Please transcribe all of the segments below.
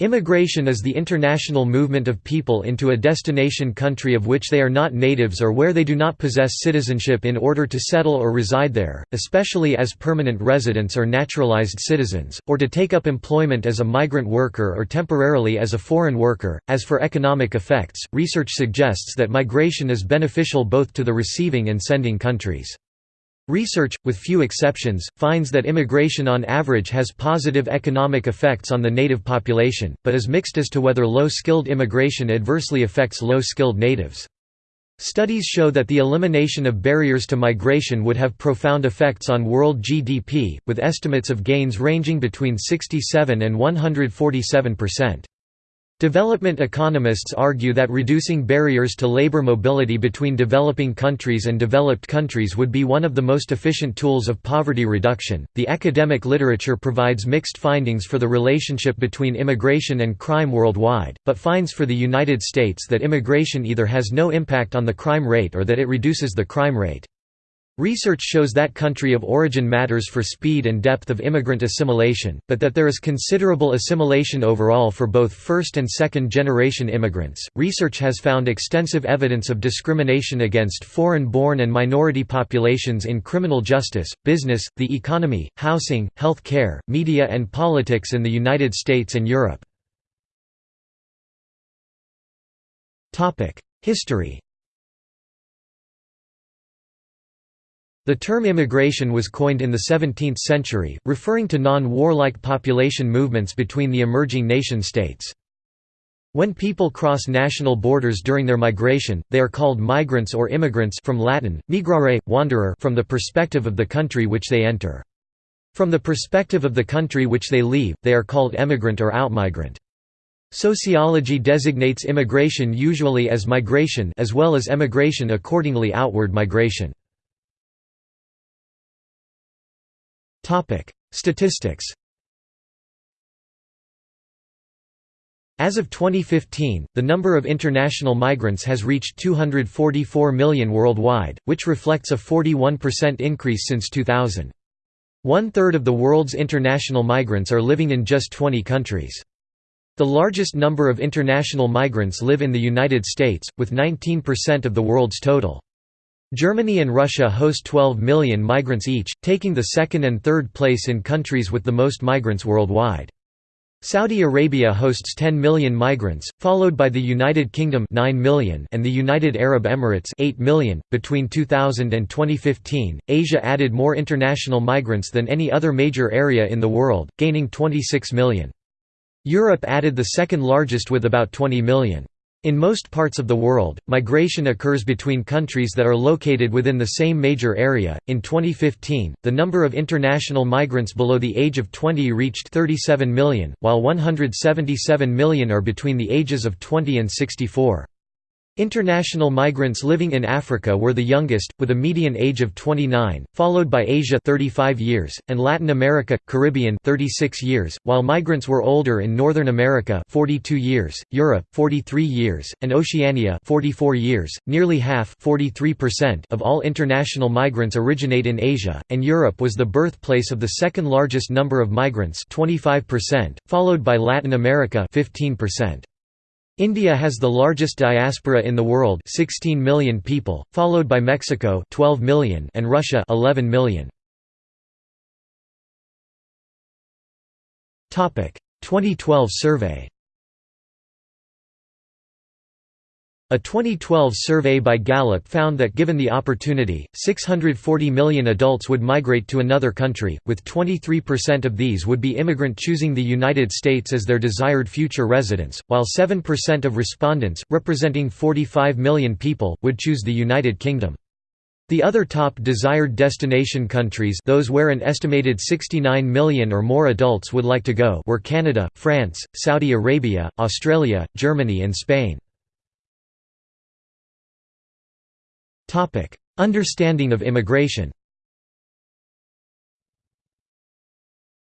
Immigration is the international movement of people into a destination country of which they are not natives or where they do not possess citizenship in order to settle or reside there, especially as permanent residents or naturalized citizens, or to take up employment as a migrant worker or temporarily as a foreign worker. As for economic effects, research suggests that migration is beneficial both to the receiving and sending countries. Research, with few exceptions, finds that immigration on average has positive economic effects on the native population, but is mixed as to whether low-skilled immigration adversely affects low-skilled natives. Studies show that the elimination of barriers to migration would have profound effects on world GDP, with estimates of gains ranging between 67 and 147 percent. Development economists argue that reducing barriers to labor mobility between developing countries and developed countries would be one of the most efficient tools of poverty reduction. The academic literature provides mixed findings for the relationship between immigration and crime worldwide, but finds for the United States that immigration either has no impact on the crime rate or that it reduces the crime rate. Research shows that country of origin matters for speed and depth of immigrant assimilation, but that there is considerable assimilation overall for both first and second generation immigrants. Research has found extensive evidence of discrimination against foreign born and minority populations in criminal justice, business, the economy, housing, health care, media, and politics in the United States and Europe. History The term immigration was coined in the 17th century, referring to non-warlike population movements between the emerging nation-states. When people cross national borders during their migration, they are called migrants or immigrants from Latin, migrare, wanderer from the perspective of the country which they enter. From the perspective of the country which they leave, they are called emigrant or outmigrant. Sociology designates immigration usually as migration as well as emigration accordingly outward migration. Topic: Statistics. As of 2015, the number of international migrants has reached 244 million worldwide, which reflects a 41% increase since 2000. One-third of the world's international migrants are living in just 20 countries. The largest number of international migrants live in the United States, with 19% of the world's total. Germany and Russia host 12 million migrants each, taking the second and third place in countries with the most migrants worldwide. Saudi Arabia hosts 10 million migrants, followed by the United Kingdom 9 million and the United Arab Emirates 8 million. Between 2000 and 2015, Asia added more international migrants than any other major area in the world, gaining 26 million. Europe added the second largest with about 20 million. In most parts of the world, migration occurs between countries that are located within the same major area. In 2015, the number of international migrants below the age of 20 reached 37 million, while 177 million are between the ages of 20 and 64. International migrants living in Africa were the youngest, with a median age of 29, followed by Asia 35 years, and Latin America, Caribbean 36 years, while migrants were older in Northern America 42 years, Europe 43 years, and Oceania 44 years. Nearly half 43% of all international migrants originate in Asia, and Europe was the birthplace of the second largest number of migrants 25%, followed by Latin America 15%. India has the largest diaspora in the world 16 million people, followed by Mexico 12 million and Russia 11 million. 2012 survey A 2012 survey by Gallup found that given the opportunity, 640 million adults would migrate to another country, with 23% of these would be immigrant choosing the United States as their desired future residence, while 7% of respondents, representing 45 million people, would choose the United Kingdom. The other top desired destination countries those where an estimated 69 million or more adults would like to go were Canada, France, Saudi Arabia, Australia, Germany and Spain. Understanding of immigration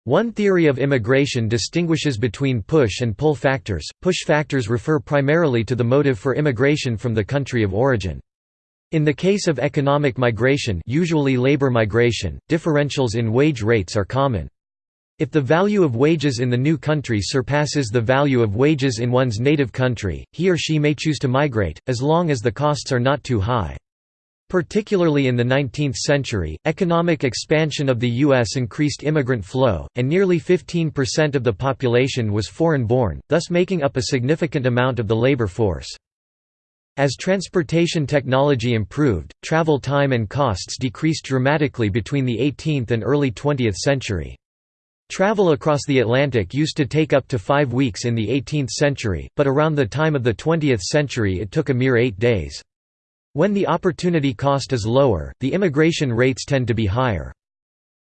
One theory of immigration distinguishes between push and pull factors. Push factors refer primarily to the motive for immigration from the country of origin. In the case of economic migration usually labor migration, differentials in wage rates are common. If the value of wages in the new country surpasses the value of wages in one's native country, he or she may choose to migrate, as long as the costs are not too high. Particularly in the 19th century, economic expansion of the U.S. increased immigrant flow, and nearly 15% of the population was foreign-born, thus making up a significant amount of the labor force. As transportation technology improved, travel time and costs decreased dramatically between the 18th and early 20th century. Travel across the Atlantic used to take up to five weeks in the 18th century, but around the time of the 20th century it took a mere eight days. When the opportunity cost is lower, the immigration rates tend to be higher.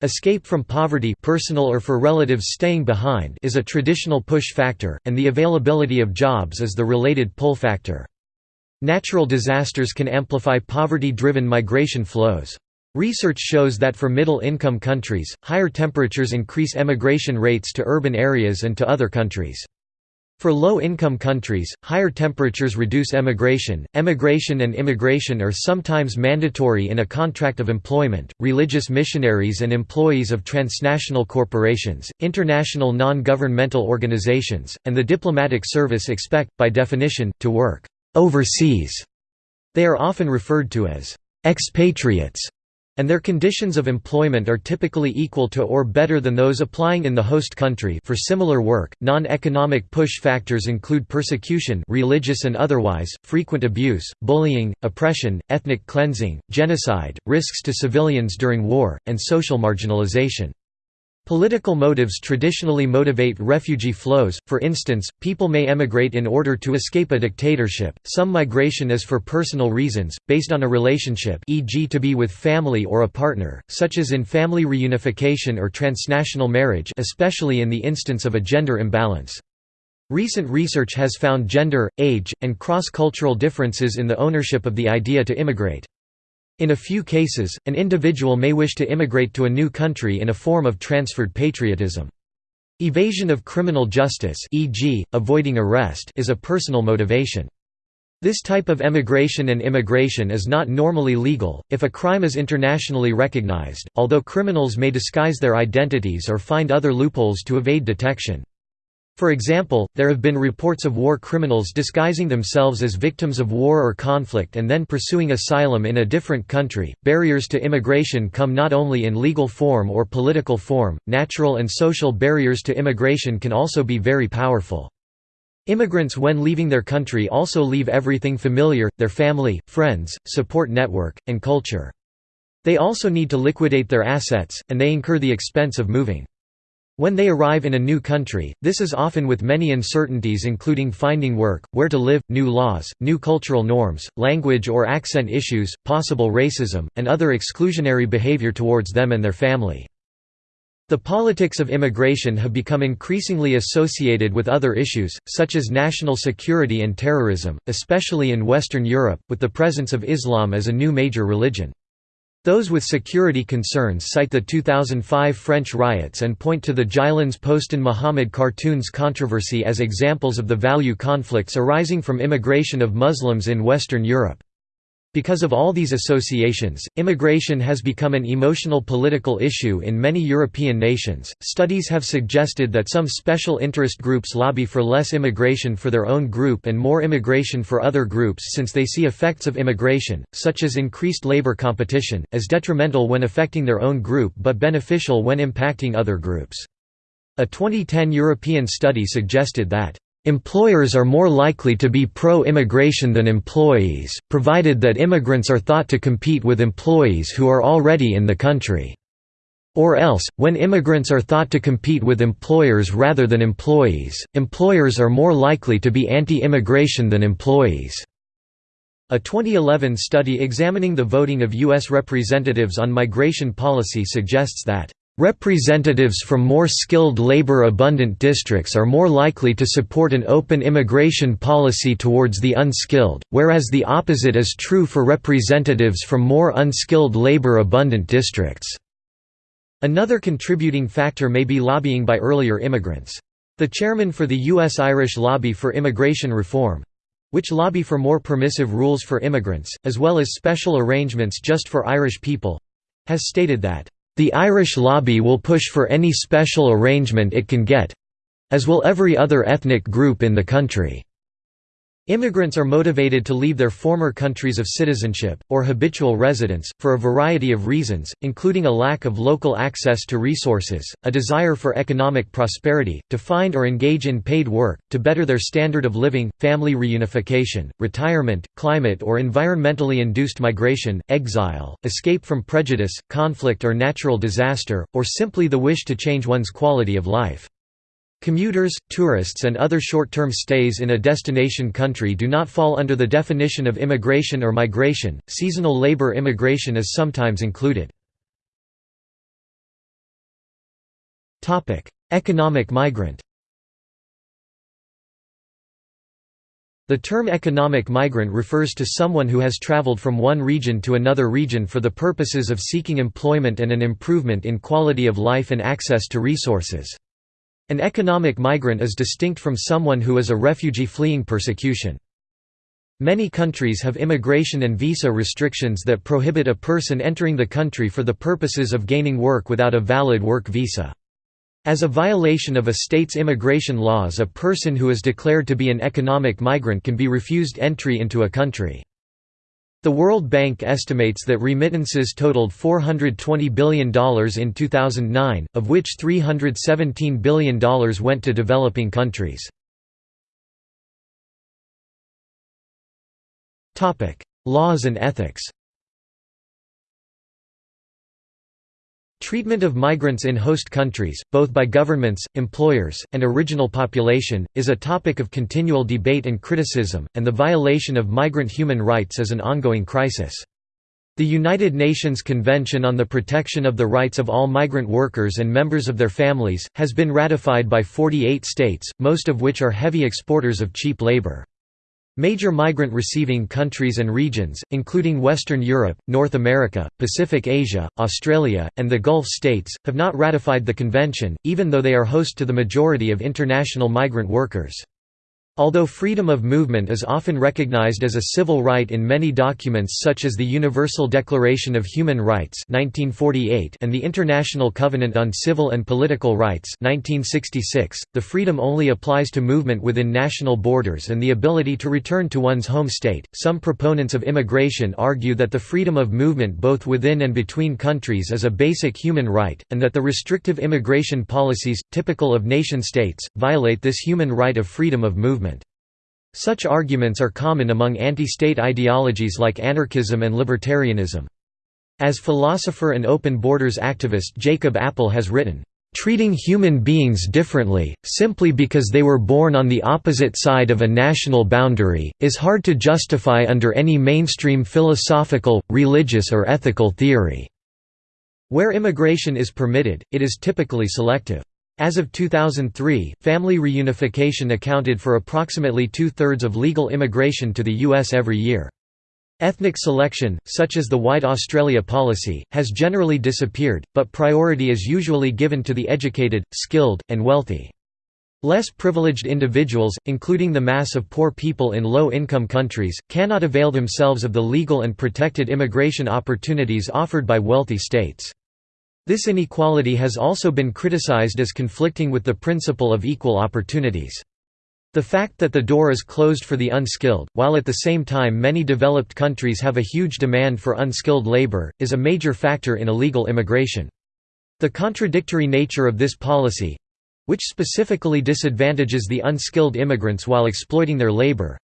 Escape from poverty personal or for relatives staying behind is a traditional push factor, and the availability of jobs is the related pull factor. Natural disasters can amplify poverty-driven migration flows. Research shows that for middle-income countries, higher temperatures increase emigration rates to urban areas and to other countries. For low-income countries, higher temperatures reduce emigration. Emigration and immigration are sometimes mandatory in a contract of employment. Religious missionaries and employees of transnational corporations, international non-governmental organizations, and the diplomatic service expect by definition to work overseas. They are often referred to as expatriates and their conditions of employment are typically equal to or better than those applying in the host country for similar work. Non-economic push factors include persecution, religious and otherwise, frequent abuse, bullying, oppression, ethnic cleansing, genocide, risks to civilians during war, and social marginalization. Political motives traditionally motivate refugee flows, for instance, people may emigrate in order to escape a dictatorship, some migration is for personal reasons, based on a relationship e.g. to be with family or a partner, such as in family reunification or transnational marriage especially in the instance of a gender imbalance. Recent research has found gender, age, and cross-cultural differences in the ownership of the idea to immigrate. In a few cases, an individual may wish to immigrate to a new country in a form of transferred patriotism. Evasion of criminal justice e.g., avoiding arrest is a personal motivation. This type of emigration and immigration is not normally legal, if a crime is internationally recognized, although criminals may disguise their identities or find other loopholes to evade detection. For example, there have been reports of war criminals disguising themselves as victims of war or conflict and then pursuing asylum in a different country. Barriers to immigration come not only in legal form or political form, natural and social barriers to immigration can also be very powerful. Immigrants when leaving their country also leave everything familiar, their family, friends, support network, and culture. They also need to liquidate their assets, and they incur the expense of moving. When they arrive in a new country, this is often with many uncertainties including finding work, where to live, new laws, new cultural norms, language or accent issues, possible racism, and other exclusionary behavior towards them and their family. The politics of immigration have become increasingly associated with other issues, such as national security and terrorism, especially in Western Europe, with the presence of Islam as a new major religion. Those with security concerns cite the 2005 French riots and point to the Jyllands Posten Muhammad cartoons controversy as examples of the value conflicts arising from immigration of Muslims in Western Europe. Because of all these associations, immigration has become an emotional political issue in many European nations. Studies have suggested that some special interest groups lobby for less immigration for their own group and more immigration for other groups since they see effects of immigration, such as increased labor competition, as detrimental when affecting their own group but beneficial when impacting other groups. A 2010 European study suggested that Employers are more likely to be pro-immigration than employees, provided that immigrants are thought to compete with employees who are already in the country. Or else, when immigrants are thought to compete with employers rather than employees, employers are more likely to be anti-immigration than employees. A 2011 study examining the voting of U.S. representatives on migration policy suggests that Representatives from more skilled labor-abundant districts are more likely to support an open immigration policy towards the unskilled, whereas the opposite is true for representatives from more unskilled labor-abundant districts. Another contributing factor may be lobbying by earlier immigrants. The chairman for the U.S. Irish Lobby for Immigration Reform—which lobby for more permissive rules for immigrants, as well as special arrangements just for Irish people—has stated that The Irish lobby will push for any special arrangement it can get—as will every other ethnic group in the country." Immigrants are motivated to leave their former countries of citizenship, or habitual residence, for a variety of reasons, including a lack of local access to resources, a desire for economic prosperity, to find or engage in paid work, to better their standard of living, family reunification, retirement, climate or environmentally induced migration, exile, escape from prejudice, conflict or natural disaster, or simply the wish to change one's quality of life. Commuters, tourists and other short-term stays in a destination country do not fall under the definition of immigration or migration. Seasonal labor immigration is sometimes included. Economic migrant. The term economic migrant refers to someone who has traveled from one region to another region for the purposes of seeking employment and an improvement in quality of life and access to resources. An economic migrant is distinct from someone who is a refugee fleeing persecution. Many countries have immigration and visa restrictions that prohibit a person entering the country for the purposes of gaining work without a valid work visa. As a violation of a state's immigration laws a person who is declared to be an economic migrant can be refused entry into a country. The World Bank estimates that remittances totaled $420 billion in 2009, of which $317 billion went to developing countries. Laws and ethics Treatment of migrants in host countries, both by governments, employers, and original population, is a topic of continual debate and criticism, and the violation of migrant human rights is an ongoing crisis. The United Nations Convention on the Protection of the Rights of All Migrant Workers and Members of Their Families, has been ratified by 48 states, most of which are heavy exporters of cheap labor. Major migrant-receiving countries and regions, including Western Europe, North America, Pacific Asia, Australia, and the Gulf states, have not ratified the convention, even though they are host to the majority of international migrant workers. Although freedom of movement is often recognized as a civil right in many documents such as the Universal Declaration of Human Rights 1948 and the International Covenant on Civil and Political Rights 1966, the freedom only applies to movement within national borders and the ability to return to one's home state. Some proponents of immigration argue that the freedom of movement both within and between countries is a basic human right, and that the restrictive immigration policies, typical of nation-states, violate this human right of freedom of movement. Such arguments are common among anti-state ideologies like anarchism and libertarianism. As philosopher and open borders activist Jacob Appel has written, "...treating human beings differently, simply because they were born on the opposite side of a national boundary, is hard to justify under any mainstream philosophical, religious or ethical theory." Where immigration is permitted, it is typically selective. As of 2003, family reunification accounted for approximately two-thirds of legal immigration to the U.S. every year. Ethnic selection, such as the White Australia policy, has generally disappeared, but priority is usually given to the educated, skilled, and wealthy. Less privileged individuals, including the mass of poor people in low-income countries, cannot avail themselves of the legal and protected immigration opportunities offered by wealthy states. This inequality has also been criticized as conflicting with the principle of equal opportunities. The fact that the door is closed for the unskilled, while at the same time many developed countries have a huge demand for unskilled labor, is a major factor in illegal immigration. The contradictory nature of this policy—which specifically disadvantages the unskilled immigrants while exploiting their labor,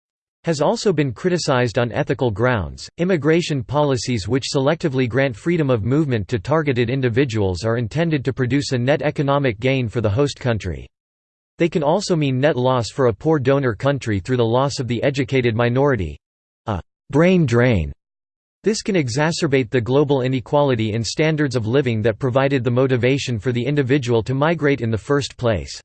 has also been criticized on ethical grounds. Immigration policies which selectively grant freedom of movement to targeted individuals are intended to produce a net economic gain for the host country. They can also mean net loss for a poor donor country through the loss of the educated minority a brain drain. This can exacerbate the global inequality in standards of living that provided the motivation for the individual to migrate in the first place.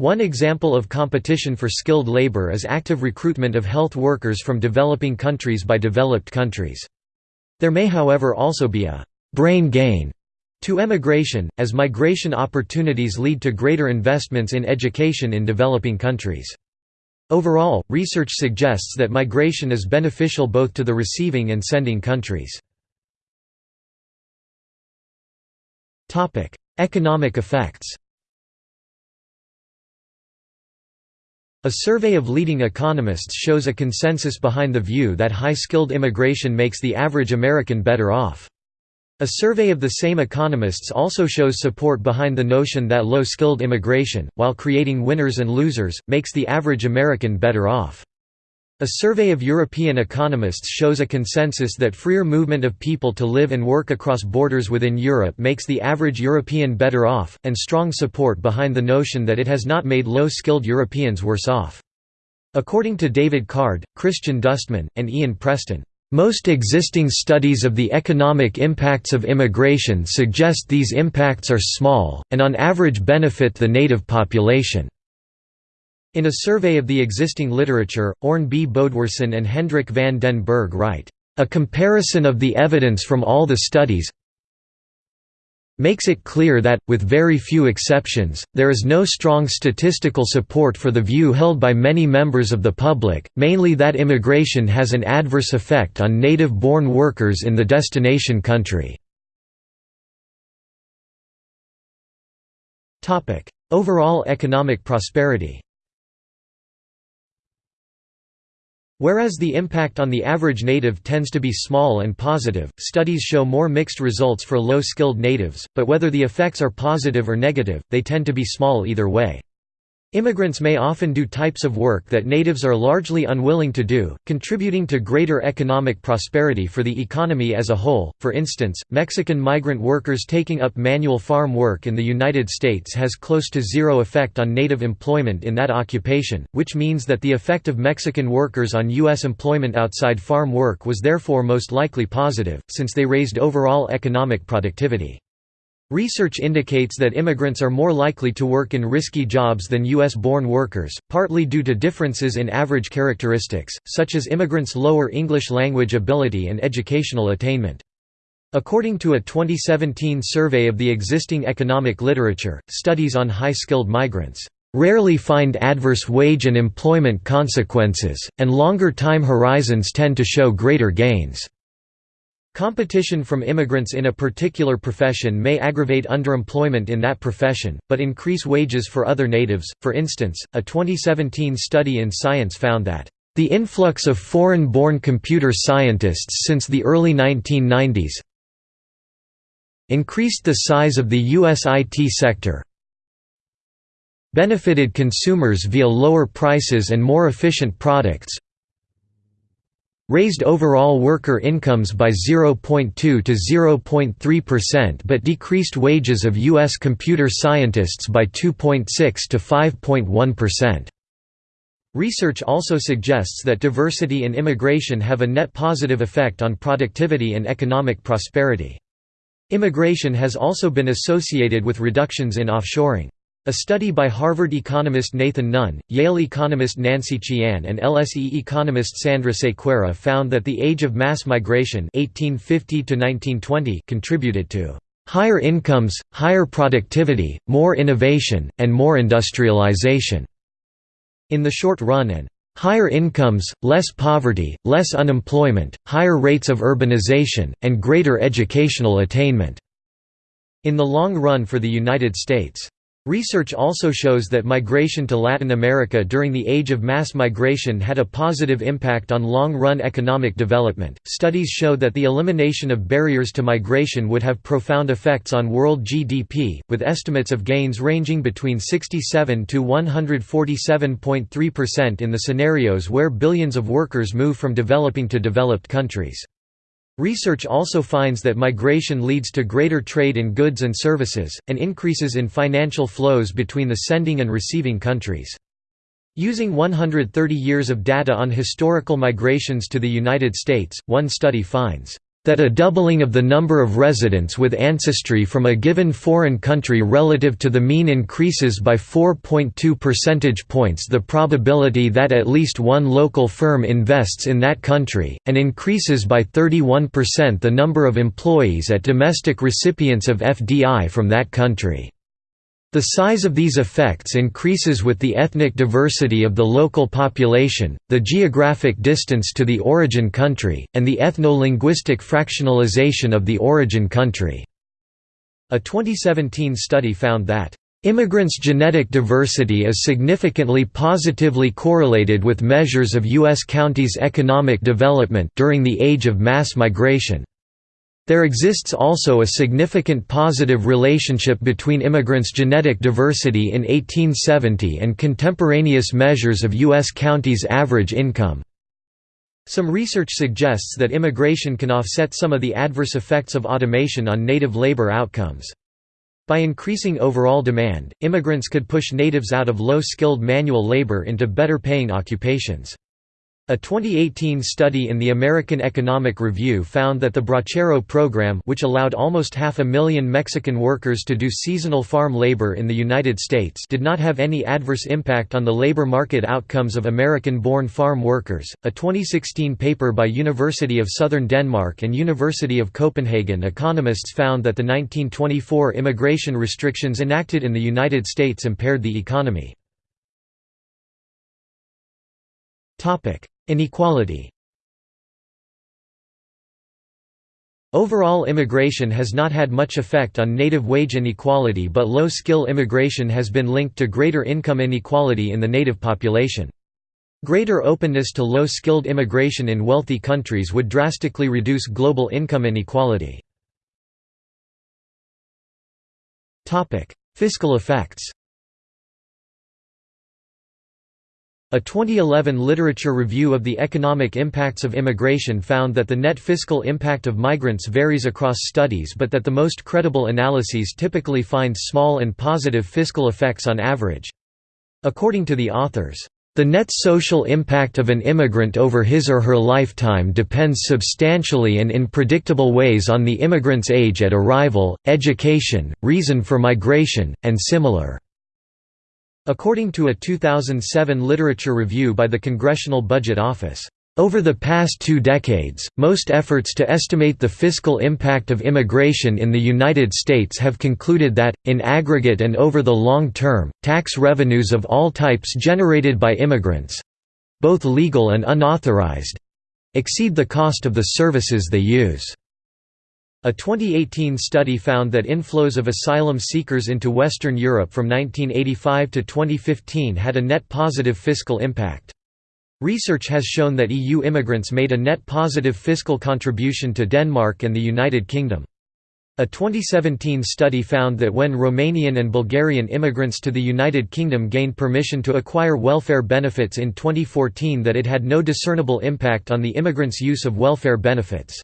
One example of competition for skilled labor is active recruitment of health workers from developing countries by developed countries. There may however also be a «brain gain» to emigration, as migration opportunities lead to greater investments in education in developing countries. Overall, research suggests that migration is beneficial both to the receiving and sending countries. Economic effects A survey of leading economists shows a consensus behind the view that high-skilled immigration makes the average American better off. A survey of the same economists also shows support behind the notion that low-skilled immigration, while creating winners and losers, makes the average American better off. A survey of European economists shows a consensus that freer movement of people to live and work across borders within Europe makes the average European better off, and strong support behind the notion that it has not made low-skilled Europeans worse off. According to David Card, Christian Dustmann, and Ian Preston, most existing studies of the economic impacts of immigration suggest these impacts are small, and on average benefit the native population. In a survey of the existing literature, Orn B. Bodvarsson and Hendrik van den Berg write, "...a comparison of the evidence from all the studies makes it clear that, with very few exceptions, there is no strong statistical support for the view held by many members of the public, mainly that immigration has an adverse effect on native-born workers in the destination country." Overall economic prosperity Whereas the impact on the average native tends to be small and positive, studies show more mixed results for low-skilled natives, but whether the effects are positive or negative, they tend to be small either way. Immigrants may often do types of work that natives are largely unwilling to do, contributing to greater economic prosperity for the economy as a whole. For instance, Mexican migrant workers taking up manual farm work in the United States has close to zero effect on native employment in that occupation, which means that the effect of Mexican workers on U.S. employment outside farm work was therefore most likely positive, since they raised overall economic productivity. Research indicates that immigrants are more likely to work in risky jobs than U.S.-born workers, partly due to differences in average characteristics, such as immigrants' lower English language ability and educational attainment. According to a 2017 survey of the existing economic literature, studies on high-skilled migrants rarely find adverse wage and employment consequences, and longer time horizons tend to show greater gains. Competition from immigrants in a particular profession may aggravate underemployment in that profession, but increase wages for other natives. For instance, a 2017 study in Science found that the influx of foreign-born computer scientists since the early 1990s increased the size of the U.S. IT sector, benefited consumers via lower prices and more efficient products, raised overall worker incomes by 0.2 to 0.3% but decreased wages of U.S. computer scientists by 2.6 to 5.1%. Research also suggests that diversity and immigration have a net positive effect on productivity and economic prosperity. Immigration has also been associated with reductions in offshoring. A study by Harvard economist Nathan Nunn, Yale economist Nancy Qian and LSE economist Sandra Sequeira found that the age of mass migration 1850 contributed to "...higher incomes, higher productivity, more innovation, and more industrialization." In the short run and higher incomes, less poverty, less unemployment, higher rates of urbanization, and greater educational attainment." In the long run for the United States. Research also shows that migration to Latin America during the age of mass migration had a positive impact on long run economic development. Studies show that the elimination of barriers to migration would have profound effects on world GDP, with estimates of gains ranging between 67 to 147.3% in the scenarios where billions of workers move from developing to developed countries. Research also finds that migration leads to greater trade in goods and services, and increases in financial flows between the sending and receiving countries. Using 130 years of data on historical migrations to the United States, one study finds that a doubling of the number of residents with ancestry from a given foreign country relative to the mean increases by 4.2 percentage points the probability that at least one local firm invests in that country, and increases by 31% the number of employees at domestic recipients of FDI from that country. The size of these effects increases with the ethnic diversity of the local population, the geographic distance to the origin country, and the ethno-linguistic fractionalization of the origin country. A 2017 study found that Immigrants' genetic diversity is significantly positively correlated with measures of U.S. counties' economic development during the age of mass migration. There exists also a significant positive relationship between immigrants' genetic diversity in 1870 and contemporaneous measures of U.S. counties' average income. Some research suggests that immigration can offset some of the adverse effects of automation on native labor outcomes. By increasing overall demand, immigrants could push natives out of low-skilled manual labor into better-paying occupations. A 2018 study in the American Economic Review found that the Bracero program which allowed almost half a million Mexican workers to do seasonal farm labor in the United States did not have any adverse impact on the labor market outcomes of American-born farm workers. A 2016 paper by University of Southern Denmark and University of Copenhagen economists found that the 1924 immigration restrictions enacted in the United States impaired the economy. Topic: Inequality Overall immigration has not had much effect on native wage inequality but low-skill immigration has been linked to greater income inequality in the native population. Greater openness to low-skilled immigration in wealthy countries would drastically reduce global income inequality. Fiscal effects A 2011 literature review of the economic impacts of immigration found that the net fiscal impact of migrants varies across studies but that the most credible analyses typically find small and positive fiscal effects on average. According to the authors, the net social impact of an immigrant over his or her lifetime depends substantially and in predictable ways on the immigrant's age at arrival, education, reason for migration, and similar. According to a 2007 literature review by the Congressional Budget Office, over the past two decades, most efforts to estimate the fiscal impact of immigration in the United States have concluded that, in aggregate and over the long term, tax revenues of all types generated by immigrants—both legal and unauthorized—exceed the cost of the services they use. A 2018 study found that inflows of asylum seekers into Western Europe from 1985 to 2015 had a net positive fiscal impact. Research has shown that EU immigrants made a net positive fiscal contribution to Denmark and the United Kingdom. A 2017 study found that when Romanian and Bulgarian immigrants to the United Kingdom gained permission to acquire welfare benefits in 2014 that it had no discernible impact on the immigrants' use of welfare benefits.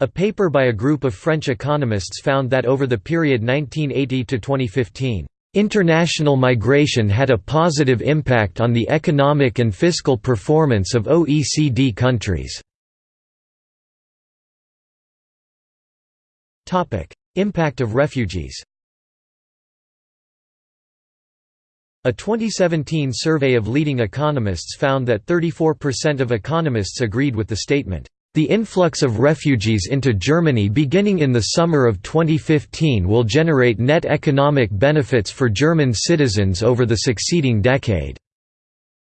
A paper by a group of French economists found that over the period 1980 to 2015, International migration had a positive impact on the economic and fiscal performance of OECD countries. Impact of refugees A 2017 survey of leading economists found that 34% of economists agreed with the statement, the influx of refugees into Germany beginning in the summer of 2015 will generate net economic benefits for German citizens over the succeeding decade.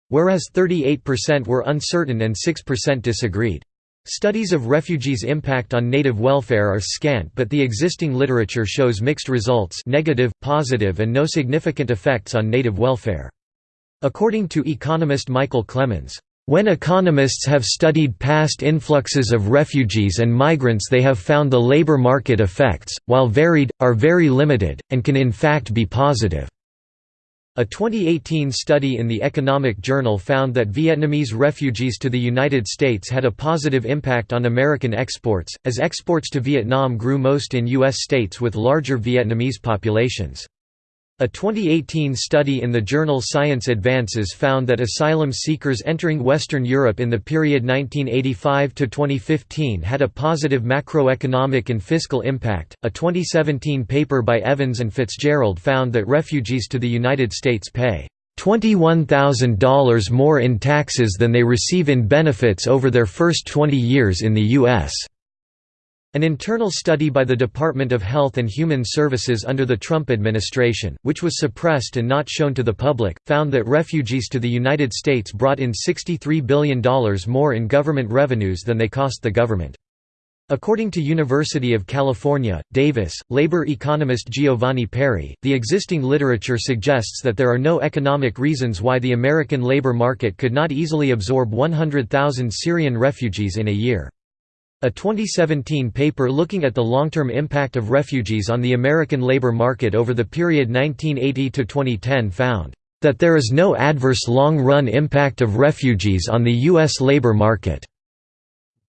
Whereas 38% were uncertain and 6% disagreed. Studies of refugees' impact on native welfare are scant but the existing literature shows mixed results negative, positive and no significant effects on native welfare. According to economist Michael Clemens, when economists have studied past influxes of refugees and migrants they have found the labor market effects, while varied, are very limited, and can in fact be positive. A 2018 study in the Economic Journal found that Vietnamese refugees to the United States had a positive impact on American exports, as exports to Vietnam grew most in U.S. states with larger Vietnamese populations. A 2018 study in the journal Science Advances found that asylum seekers entering Western Europe in the period 1985 to 2015 had a positive macroeconomic and fiscal impact. A 2017 paper by Evans and Fitzgerald found that refugees to the United States pay $21,000 more in taxes than they receive in benefits over their first 20 years in the U.S. An internal study by the Department of Health and Human Services under the Trump administration, which was suppressed and not shown to the public, found that refugees to the United States brought in $63 billion more in government revenues than they cost the government. According to University of California, Davis, labor economist Giovanni Peri, the existing literature suggests that there are no economic reasons why the American labor market could not easily absorb 100,000 Syrian refugees in a year. A 2017 paper looking at the long-term impact of refugees on the American labor market over the period 1980 to 2010 found that there is no adverse long-run impact of refugees on the U.S. labor market.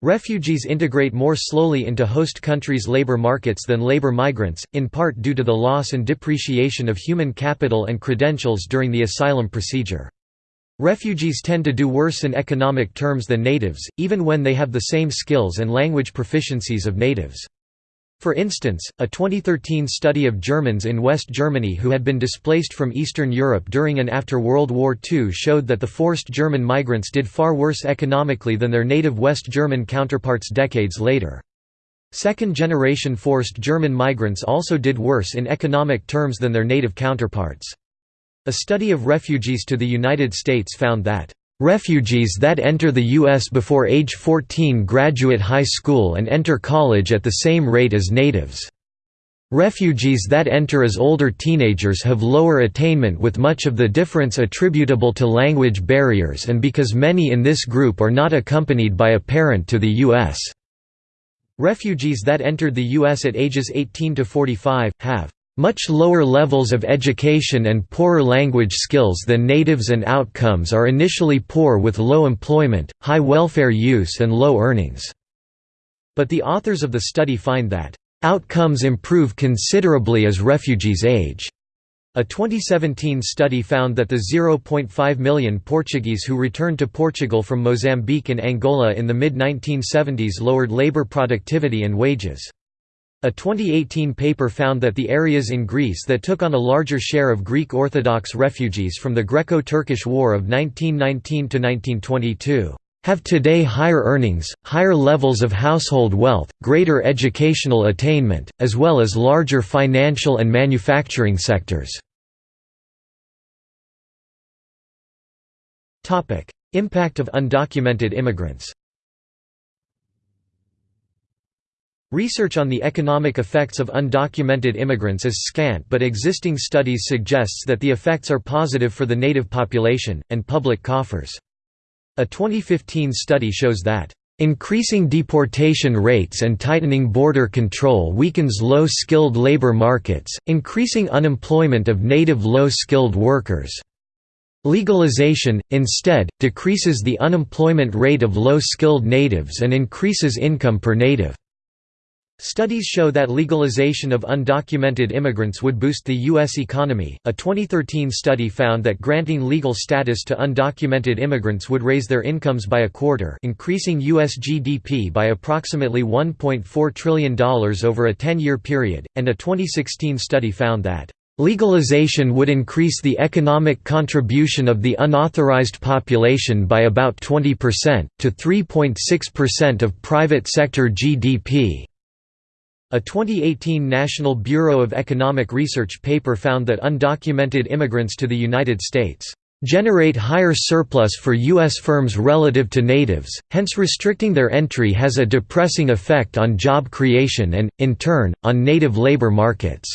Refugees integrate more slowly into host countries' labor markets than labor migrants, in part due to the loss and depreciation of human capital and credentials during the asylum procedure. Refugees tend to do worse in economic terms than natives, even when they have the same skills and language proficiencies of natives. For instance, a 2013 study of Germans in West Germany who had been displaced from Eastern Europe during and after World War II showed that the forced German migrants did far worse economically than their native West German counterparts decades later. Second-generation forced German migrants also did worse in economic terms than their native counterparts. A study of refugees to the United States found that Refugees that enter the U.S. before age 14 graduate high school and enter college at the same rate as natives. Refugees that enter as older teenagers have lower attainment with much of the difference attributable to language barriers and because many in this group are not accompanied by a parent to the U.S. Refugees that entered the U.S. at ages 18 to 45, have much lower levels of education and poorer language skills than natives and outcomes are initially poor with low employment, high welfare use and low earnings." But the authors of the study find that, "...outcomes improve considerably as refugees age." A 2017 study found that the 0.5 million Portuguese who returned to Portugal from Mozambique and Angola in the mid-1970s lowered labor productivity and wages. A 2018 paper found that the areas in Greece that took on a larger share of Greek Orthodox refugees from the Greco-Turkish War of 1919–1922 have today higher earnings, higher levels of household wealth, greater educational attainment, as well as larger financial and manufacturing sectors. Impact of undocumented immigrants Research on the economic effects of undocumented immigrants is scant but existing studies suggests that the effects are positive for the native population, and public coffers. A 2015 study shows that Increasing deportation rates and tightening border control weakens low-skilled labor markets, increasing unemployment of native low-skilled workers. Legalization, instead, decreases the unemployment rate of low-skilled natives and increases income per native. Studies show that legalization of undocumented immigrants would boost the U.S. economy. A 2013 study found that granting legal status to undocumented immigrants would raise their incomes by a quarter, increasing U.S. GDP by approximately $1.4 trillion over a 10 year period, and a 2016 study found that Legalization would increase the economic contribution of the unauthorized population by about 20%, to 3.6% of private sector GDP. A 2018 National Bureau of Economic Research paper found that undocumented immigrants to the United States generate higher surplus for U.S. firms relative to natives, hence restricting their entry has a depressing effect on job creation and, in turn, on native labor markets.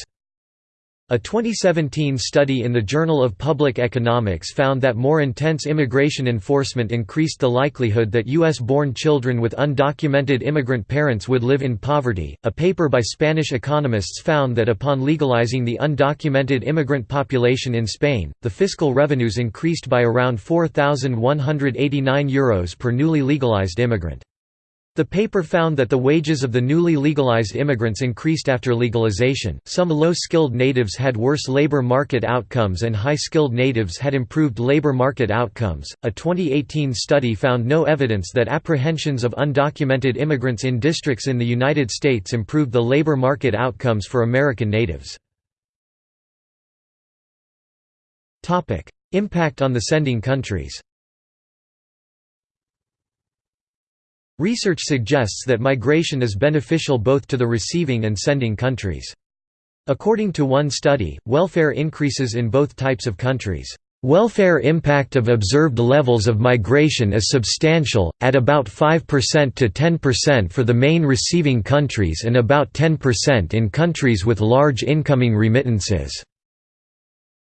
A 2017 study in the Journal of Public Economics found that more intense immigration enforcement increased the likelihood that U.S.-born children with undocumented immigrant parents would live in poverty. A paper by Spanish economists found that upon legalizing the undocumented immigrant population in Spain, the fiscal revenues increased by around 4,189 euros per newly legalized immigrant. The paper found that the wages of the newly legalized immigrants increased after legalization. Some low skilled natives had worse labor market outcomes and high skilled natives had improved labor market outcomes. A 2018 study found no evidence that apprehensions of undocumented immigrants in districts in the United States improved the labor market outcomes for American natives. Impact on the sending countries Research suggests that migration is beneficial both to the receiving and sending countries. According to one study, welfare increases in both types of countries. Welfare impact of observed levels of migration is substantial, at about 5% to 10% for the main receiving countries and about 10% in countries with large incoming remittances.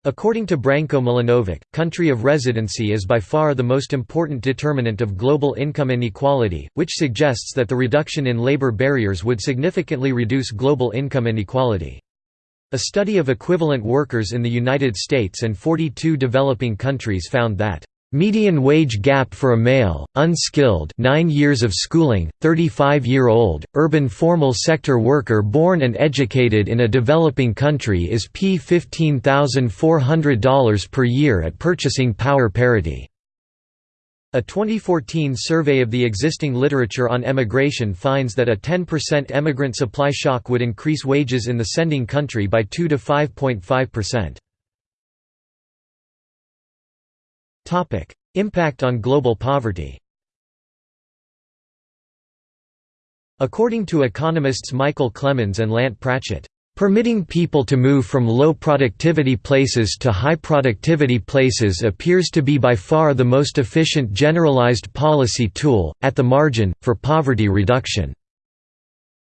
According to Branko Milanovic, country of residency is by far the most important determinant of global income inequality, which suggests that the reduction in labor barriers would significantly reduce global income inequality. A study of equivalent workers in the United States and 42 developing countries found that Median wage gap for a male, unskilled 9 years of schooling, 35-year-old, urban formal sector worker born and educated in a developing country is p $15,400 per year at purchasing power parity. A 2014 survey of the existing literature on emigration finds that a 10% emigrant supply shock would increase wages in the sending country by 2 to 5.5%. Topic: Impact on global poverty. According to economists Michael Clemens and Lant Pritchett, Permitting people to move from low productivity places to high productivity places appears to be by far the most efficient generalized policy tool, at the margin, for poverty reduction.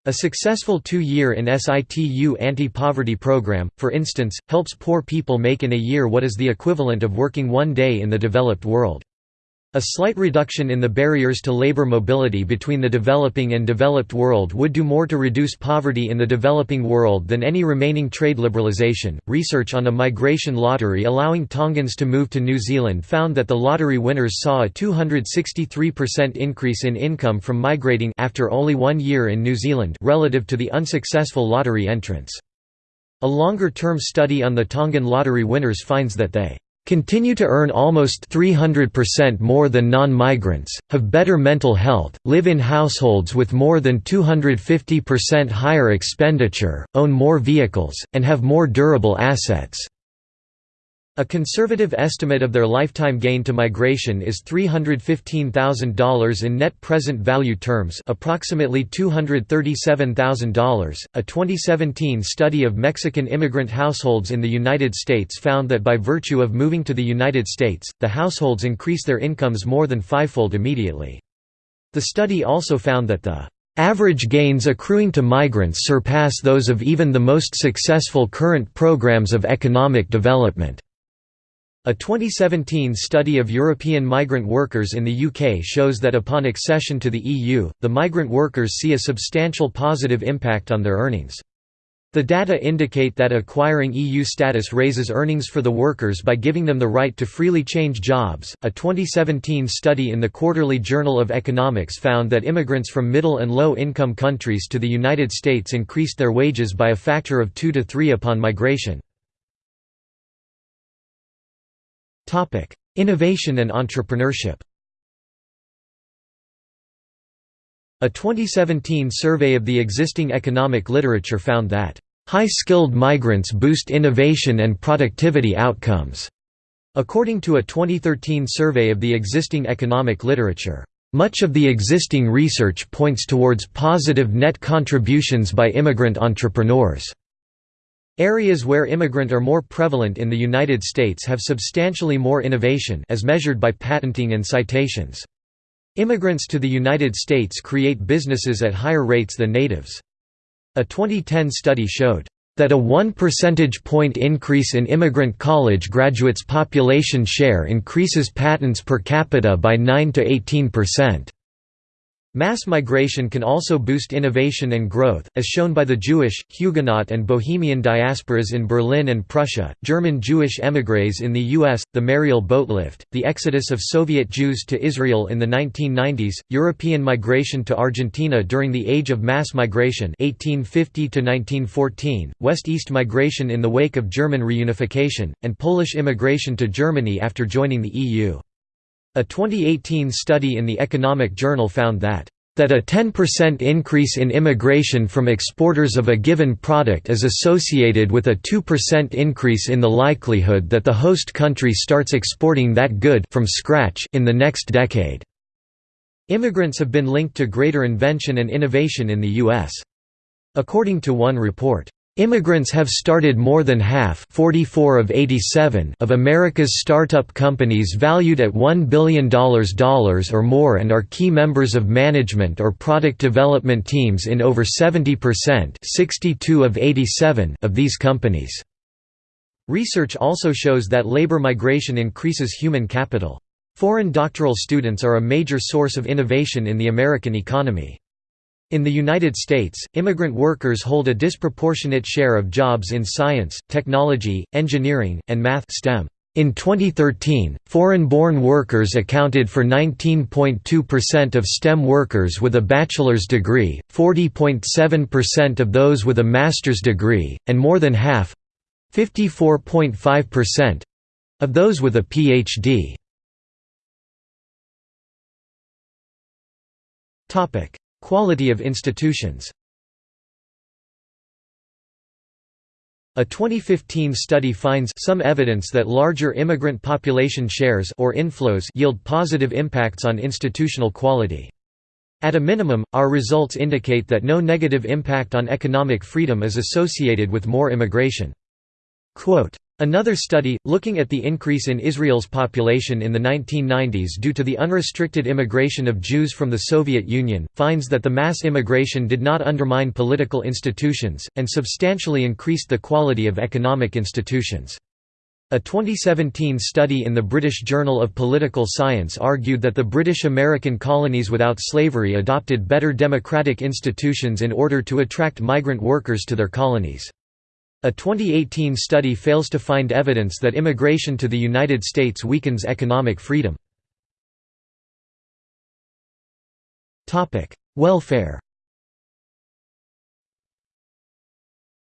A successful two-year in situ anti-poverty program, for instance, helps poor people make in a year what is the equivalent of working one day in the developed world. A slight reduction in the barriers to labor mobility between the developing and developed world would do more to reduce poverty in the developing world than any remaining trade liberalization. Research on a migration lottery allowing Tongans to move to New Zealand found that the lottery winners saw a 263% increase in income from migrating after only one year in New Zealand relative to the unsuccessful lottery entrants. A longer-term study on the Tongan lottery winners finds that they continue to earn almost 300% more than non-migrants, have better mental health, live in households with more than 250% higher expenditure, own more vehicles, and have more durable assets. A conservative estimate of their lifetime gain to migration is $315,000 in net present value terms, approximately $237,000. A 2017 study of Mexican immigrant households in the United States found that by virtue of moving to the United States, the households increase their incomes more than fivefold immediately. The study also found that the average gains accruing to migrants surpass those of even the most successful current programs of economic development. A 2017 study of European migrant workers in the UK shows that upon accession to the EU, the migrant workers see a substantial positive impact on their earnings. The data indicate that acquiring EU status raises earnings for the workers by giving them the right to freely change jobs. A 2017 study in the Quarterly Journal of Economics found that immigrants from middle and low income countries to the United States increased their wages by a factor of 2 to 3 upon migration. Topic: Innovation and entrepreneurship. A 2017 survey of the existing economic literature found that high-skilled migrants boost innovation and productivity outcomes. According to a 2013 survey of the existing economic literature, much of the existing research points towards positive net contributions by immigrant entrepreneurs. Areas where immigrant are more prevalent in the United States have substantially more innovation as measured by patenting and citations. Immigrants to the United States create businesses at higher rates than natives. A 2010 study showed that a 1 percentage point increase in immigrant college graduates' population share increases patents per capita by 9 to 18 percent. Mass migration can also boost innovation and growth, as shown by the Jewish, Huguenot and Bohemian diasporas in Berlin and Prussia, German Jewish émigrés in the U.S., the Mariel boatlift, the exodus of Soviet Jews to Israel in the 1990s, European migration to Argentina during the Age of Mass Migration 1850 West-East migration in the wake of German reunification, and Polish immigration to Germany after joining the EU. A 2018 study in the Economic Journal found that that a 10% increase in immigration from exporters of a given product is associated with a 2% increase in the likelihood that the host country starts exporting that good from scratch in the next decade. Immigrants have been linked to greater invention and innovation in the U.S. According to one report, Immigrants have started more than half 44 of, 87 of America's startup companies valued at $1 billion or more and are key members of management or product development teams in over 70% 62 of, 87 of these companies. Research also shows that labor migration increases human capital. Foreign doctoral students are a major source of innovation in the American economy. In the United States, immigrant workers hold a disproportionate share of jobs in science, technology, engineering, and math STEM. In 2013, foreign-born workers accounted for 19.2% of STEM workers with a bachelor's degree, 40.7% of those with a master's degree, and more than half 54.5% of those with a PhD. Quality of institutions A 2015 study finds some evidence that larger immigrant population shares or inflows yield positive impacts on institutional quality. At a minimum, our results indicate that no negative impact on economic freedom is associated with more immigration. Quote, Another study, looking at the increase in Israel's population in the 1990s due to the unrestricted immigration of Jews from the Soviet Union, finds that the mass immigration did not undermine political institutions, and substantially increased the quality of economic institutions. A 2017 study in the British Journal of Political Science argued that the British American colonies without slavery adopted better democratic institutions in order to attract migrant workers to their colonies. A 2018 study fails to find evidence that immigration to the United States weakens economic freedom. Welfare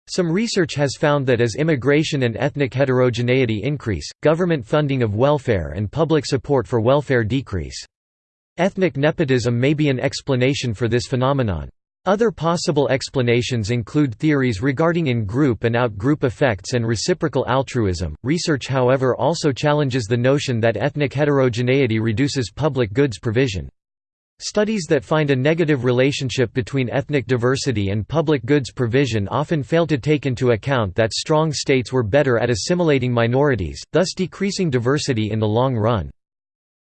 Some research has found that as immigration and ethnic heterogeneity increase, government funding of welfare and public support for welfare decrease. Ethnic nepotism may be an explanation for this phenomenon. Other possible explanations include theories regarding in-group and out-group effects and reciprocal altruism. Research however also challenges the notion that ethnic heterogeneity reduces public goods provision. Studies that find a negative relationship between ethnic diversity and public goods provision often fail to take into account that strong states were better at assimilating minorities, thus decreasing diversity in the long run.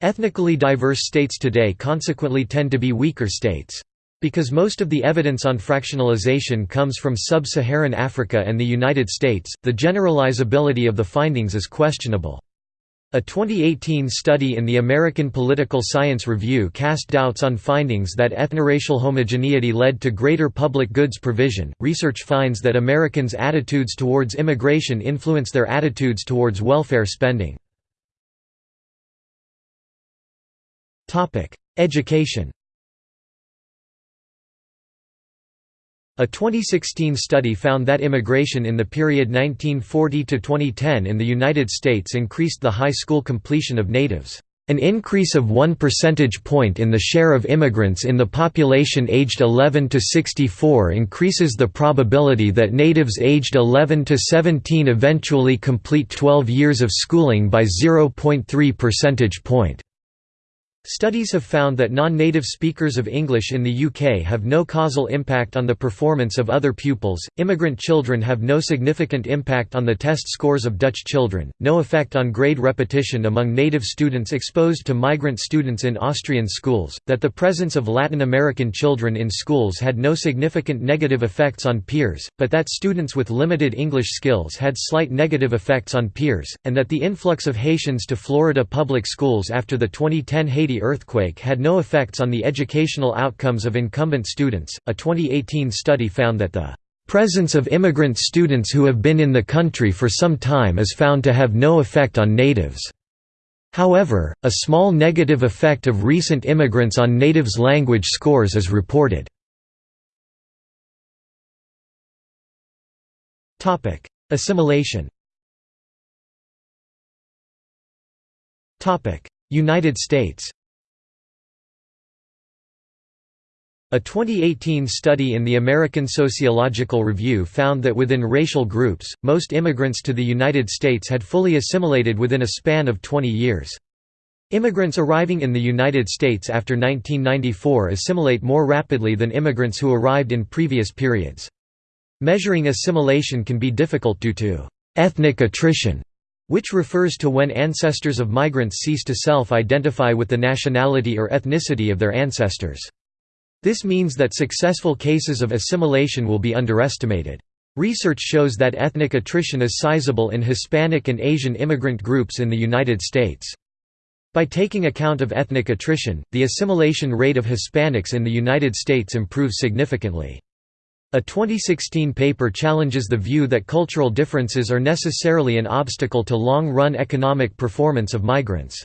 Ethnically diverse states today consequently tend to be weaker states. Because most of the evidence on fractionalization comes from sub-Saharan Africa and the United States, the generalizability of the findings is questionable. A 2018 study in the American Political Science Review cast doubts on findings that ethnoracial homogeneity led to greater public goods provision. Research finds that Americans' attitudes towards immigration influence their attitudes towards welfare spending. Topic: Education. A 2016 study found that immigration in the period 1940 to 2010 in the United States increased the high school completion of natives. An increase of 1 percentage point in the share of immigrants in the population aged 11 to 64 increases the probability that natives aged 11 to 17 eventually complete 12 years of schooling by 0.3 percentage point. Studies have found that non-native speakers of English in the UK have no causal impact on the performance of other pupils, immigrant children have no significant impact on the test scores of Dutch children, no effect on grade repetition among native students exposed to migrant students in Austrian schools, that the presence of Latin American children in schools had no significant negative effects on peers, but that students with limited English skills had slight negative effects on peers, and that the influx of Haitians to Florida public schools after the 2010 Haiti Haiti earthquake had no effects on the educational outcomes of incumbent students. A 2018 study found that the presence of immigrant students who have been in the country for some time is found to have no effect on natives. However, a small negative effect of recent immigrants on natives' language scores is reported. Assimilation United States A 2018 study in the American Sociological Review found that within racial groups, most immigrants to the United States had fully assimilated within a span of 20 years. Immigrants arriving in the United States after 1994 assimilate more rapidly than immigrants who arrived in previous periods. Measuring assimilation can be difficult due to ethnic attrition, which refers to when ancestors of migrants cease to self-identify with the nationality or ethnicity of their ancestors. This means that successful cases of assimilation will be underestimated. Research shows that ethnic attrition is sizable in Hispanic and Asian immigrant groups in the United States. By taking account of ethnic attrition, the assimilation rate of Hispanics in the United States improves significantly. A 2016 paper challenges the view that cultural differences are necessarily an obstacle to long-run economic performance of migrants.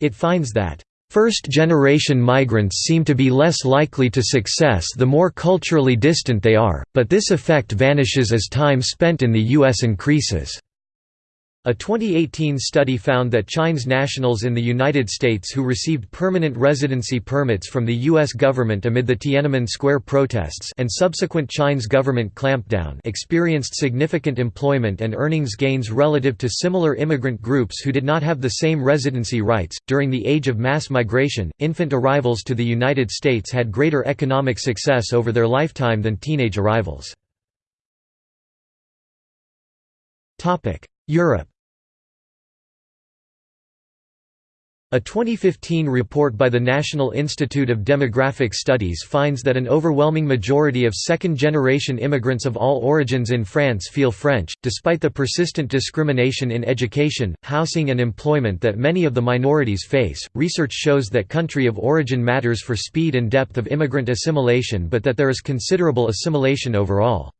It finds that First-generation migrants seem to be less likely to success the more culturally distant they are, but this effect vanishes as time spent in the U.S. increases. A 2018 study found that Chinese nationals in the United States who received permanent residency permits from the U.S. government amid the Tiananmen Square protests and subsequent Chinese government clampdown experienced significant employment and earnings gains relative to similar immigrant groups who did not have the same residency rights. During the age of mass migration, infant arrivals to the United States had greater economic success over their lifetime than teenage arrivals. Europe A 2015 report by the National Institute of Demographic Studies finds that an overwhelming majority of second-generation immigrants of all origins in France feel French, despite the persistent discrimination in education, housing and employment that many of the minorities face. Research shows that country of origin matters for speed and depth of immigrant assimilation but that there is considerable assimilation overall.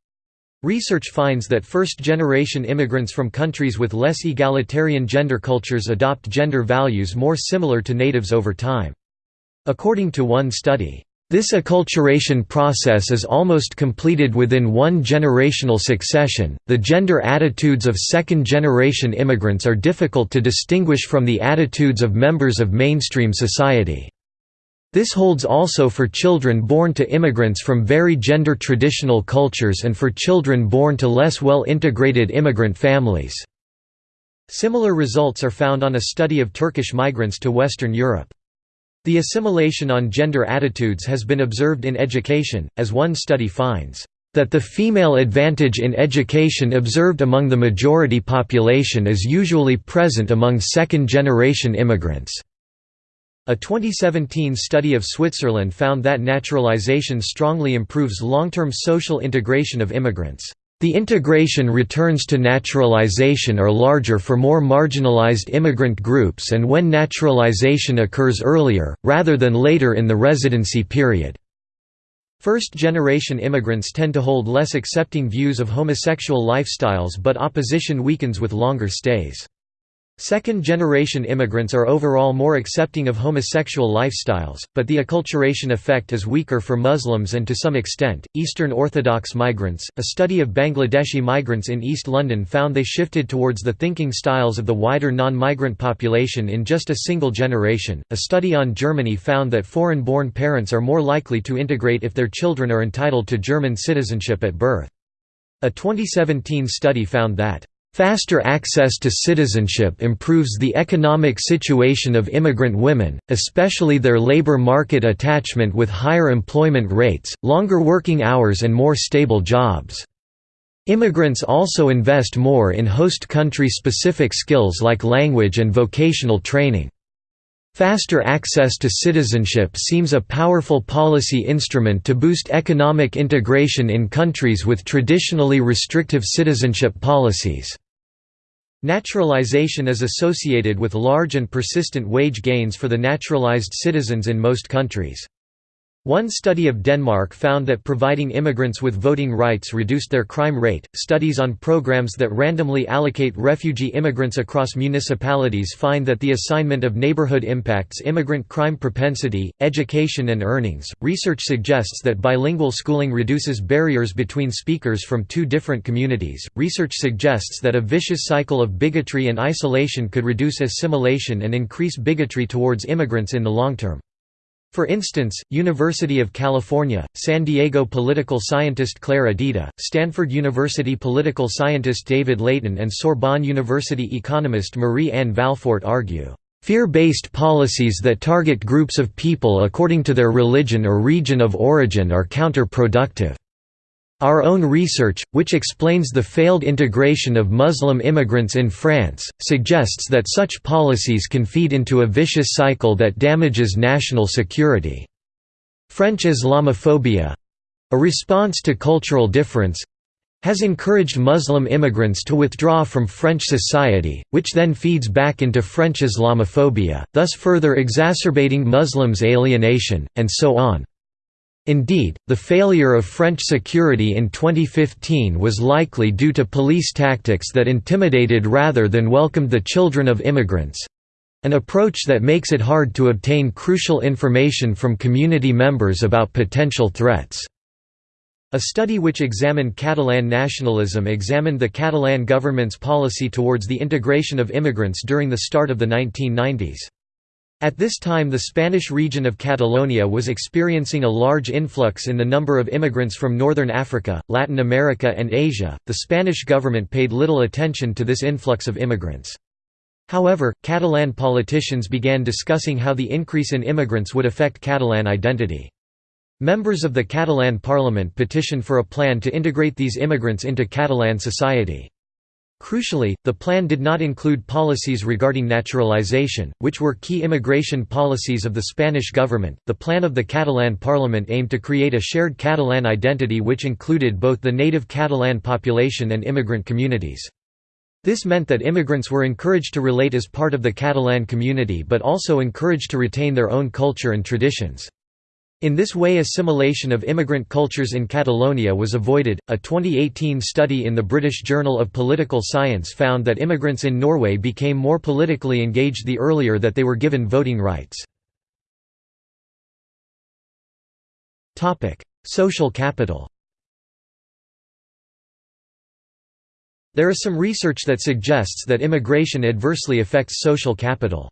Research finds that first-generation immigrants from countries with less egalitarian gender cultures adopt gender values more similar to natives over time. According to one study, this acculturation process is almost completed within one generational succession. The gender attitudes of second generation immigrants are difficult to distinguish from the attitudes of members of mainstream society. This holds also for children born to immigrants from very gender-traditional cultures and for children born to less well-integrated immigrant families. Similar results are found on a study of Turkish migrants to Western Europe. The assimilation on gender attitudes has been observed in education, as one study finds, "...that the female advantage in education observed among the majority population is usually present among second-generation immigrants." A 2017 study of Switzerland found that naturalization strongly improves long-term social integration of immigrants. The integration returns to naturalization are larger for more marginalized immigrant groups and when naturalization occurs earlier, rather than later in the residency period. First-generation immigrants tend to hold less accepting views of homosexual lifestyles but opposition weakens with longer stays. Second-generation immigrants are overall more accepting of homosexual lifestyles, but the acculturation effect is weaker for Muslims and to some extent, Eastern Orthodox migrants. A study of Bangladeshi migrants in East London found they shifted towards the thinking styles of the wider non-migrant population in just a single generation. A study on Germany found that foreign-born parents are more likely to integrate if their children are entitled to German citizenship at birth. A 2017 study found that Faster access to citizenship improves the economic situation of immigrant women, especially their labor market attachment with higher employment rates, longer working hours and more stable jobs. Immigrants also invest more in host country specific skills like language and vocational training. Faster access to citizenship seems a powerful policy instrument to boost economic integration in countries with traditionally restrictive citizenship policies. Naturalization is associated with large and persistent wage gains for the naturalized citizens in most countries. One study of Denmark found that providing immigrants with voting rights reduced their crime rate. Studies on programs that randomly allocate refugee immigrants across municipalities find that the assignment of neighborhood impacts immigrant crime propensity, education, and earnings. Research suggests that bilingual schooling reduces barriers between speakers from two different communities. Research suggests that a vicious cycle of bigotry and isolation could reduce assimilation and increase bigotry towards immigrants in the long term. For instance, University of California, San Diego political scientist Claire Adida, Stanford University political scientist David Laitin and Sorbonne University economist Marie-Anne Valfort argue, "...fear-based policies that target groups of people according to their religion or region of origin are counterproductive." Our own research, which explains the failed integration of Muslim immigrants in France, suggests that such policies can feed into a vicious cycle that damages national security. French Islamophobia—a response to cultural difference, has encouraged Muslim immigrants to withdraw from French society, which then feeds back into French Islamophobia, thus further exacerbating Muslims' alienation, and so on. Indeed, the failure of French security in 2015 was likely due to police tactics that intimidated rather than welcomed the children of immigrants—an approach that makes it hard to obtain crucial information from community members about potential threats. A study which examined Catalan nationalism examined the Catalan government's policy towards the integration of immigrants during the start of the 1990s. At this time the Spanish region of Catalonia was experiencing a large influx in the number of immigrants from northern Africa, Latin America and Asia. The Spanish government paid little attention to this influx of immigrants. However, Catalan politicians began discussing how the increase in immigrants would affect Catalan identity. Members of the Catalan parliament petitioned for a plan to integrate these immigrants into Catalan society. Crucially, the plan did not include policies regarding naturalization, which were key immigration policies of the Spanish government. The plan of the Catalan parliament aimed to create a shared Catalan identity which included both the native Catalan population and immigrant communities. This meant that immigrants were encouraged to relate as part of the Catalan community but also encouraged to retain their own culture and traditions. In this way assimilation of immigrant cultures in Catalonia was avoided. A 2018 study in the British Journal of Political Science found that immigrants in Norway became more politically engaged the earlier that they were given voting rights. Topic: Social capital. There is some research that suggests that immigration adversely affects social capital.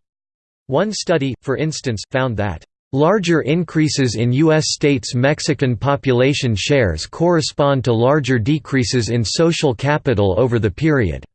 One study, for instance, found that Larger increases in U.S. states' Mexican population shares correspond to larger decreases in social capital over the period.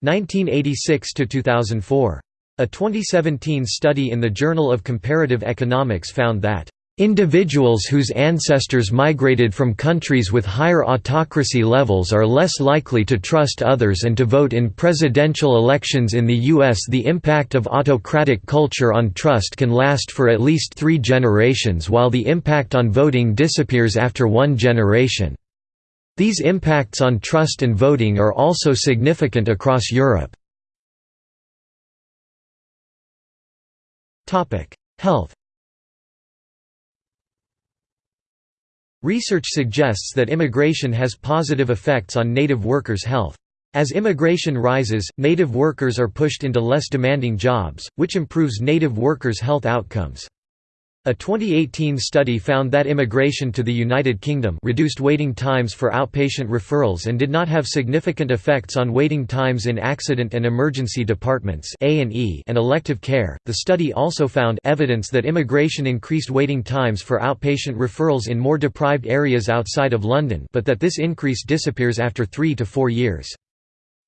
1986 to 2004. A 2017 study in the Journal of Comparative Economics found that Individuals whose ancestors migrated from countries with higher autocracy levels are less likely to trust others and to vote in presidential elections in the U.S. The impact of autocratic culture on trust can last for at least three generations while the impact on voting disappears after one generation. These impacts on trust and voting are also significant across Europe. Health Research suggests that immigration has positive effects on native workers' health. As immigration rises, native workers are pushed into less demanding jobs, which improves native workers' health outcomes. A 2018 study found that immigration to the United Kingdom reduced waiting times for outpatient referrals and did not have significant effects on waiting times in accident and emergency departments (A&E) and elective care. The study also found evidence that immigration increased waiting times for outpatient referrals in more deprived areas outside of London, but that this increase disappears after 3 to 4 years.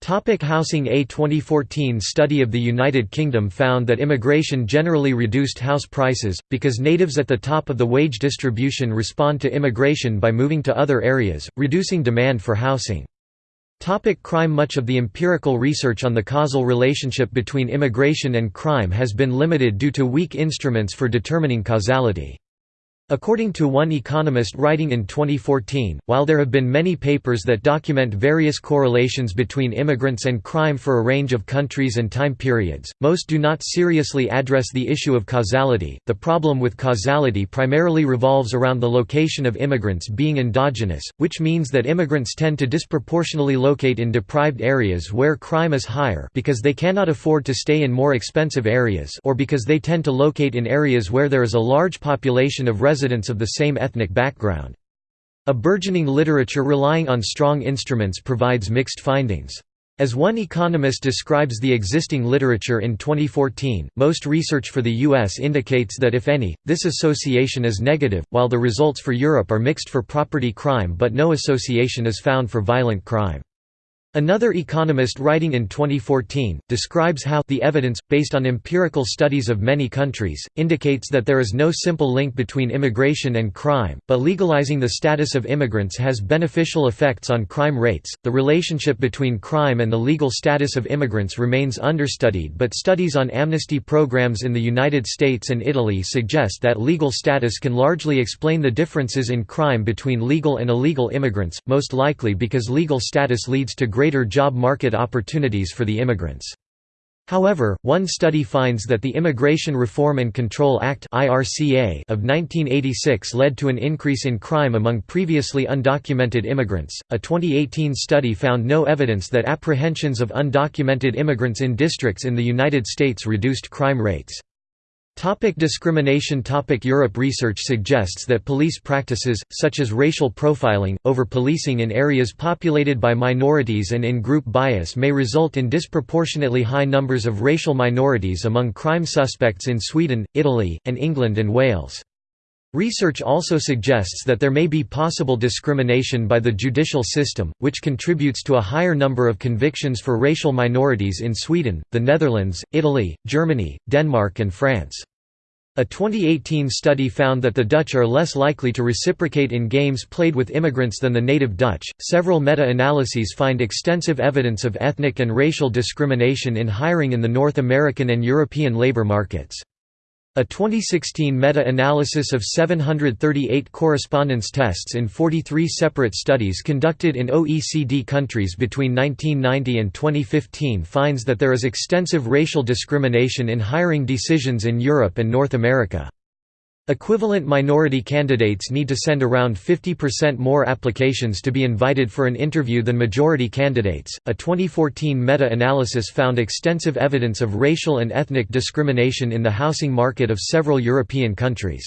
Topic housing A 2014 study of the United Kingdom found that immigration generally reduced house prices, because natives at the top of the wage distribution respond to immigration by moving to other areas, reducing demand for housing. Topic crime Much of the empirical research on the causal relationship between immigration and crime has been limited due to weak instruments for determining causality. According to one economist writing in 2014, while there have been many papers that document various correlations between immigrants and crime for a range of countries and time periods, most do not seriously address the issue of causality. The problem with causality primarily revolves around the location of immigrants being endogenous, which means that immigrants tend to disproportionately locate in deprived areas where crime is higher because they cannot afford to stay in more expensive areas or because they tend to locate in areas where there is a large population of residents residents of the same ethnic background. A burgeoning literature relying on strong instruments provides mixed findings. As one economist describes the existing literature in 2014, most research for the U.S. indicates that if any, this association is negative, while the results for Europe are mixed for property crime but no association is found for violent crime. Another economist writing in 2014, describes how the evidence, based on empirical studies of many countries, indicates that there is no simple link between immigration and crime, but legalizing the status of immigrants has beneficial effects on crime rates. The relationship between crime and the legal status of immigrants remains understudied, but studies on amnesty programs in the United States and Italy suggest that legal status can largely explain the differences in crime between legal and illegal immigrants, most likely because legal status leads to greater job market opportunities for the immigrants. However, one study finds that the Immigration Reform and Control Act of 1986 led to an increase in crime among previously undocumented immigrants. A 2018 study found no evidence that apprehensions of undocumented immigrants in districts in the United States reduced crime rates. Topic discrimination Topic Europe Research suggests that police practices, such as racial profiling, over-policing in areas populated by minorities and in-group bias may result in disproportionately high numbers of racial minorities among crime suspects in Sweden, Italy, and England and Wales. Research also suggests that there may be possible discrimination by the judicial system, which contributes to a higher number of convictions for racial minorities in Sweden, the Netherlands, Italy, Germany, Denmark and France. A 2018 study found that the Dutch are less likely to reciprocate in games played with immigrants than the native Dutch. Several meta analyses find extensive evidence of ethnic and racial discrimination in hiring in the North American and European labor markets. A 2016 meta-analysis of 738 correspondence tests in 43 separate studies conducted in OECD countries between 1990 and 2015 finds that there is extensive racial discrimination in hiring decisions in Europe and North America. Equivalent minority candidates need to send around 50% more applications to be invited for an interview than majority candidates. A 2014 meta analysis found extensive evidence of racial and ethnic discrimination in the housing market of several European countries.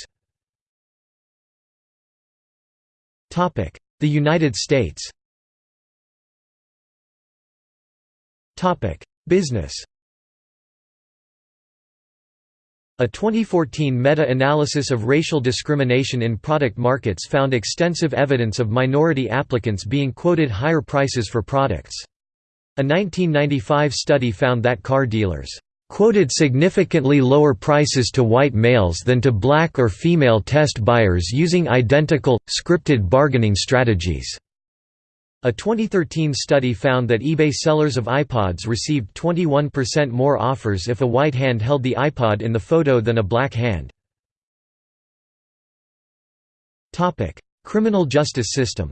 The United States Business A 2014 meta-analysis of racial discrimination in product markets found extensive evidence of minority applicants being quoted higher prices for products. A 1995 study found that car dealers quoted significantly lower prices to white males than to black or female test buyers using identical, scripted bargaining strategies. A 2013 study found that eBay sellers of iPods received 21% more offers if a white hand held the iPod in the photo than a black hand. Criminal justice system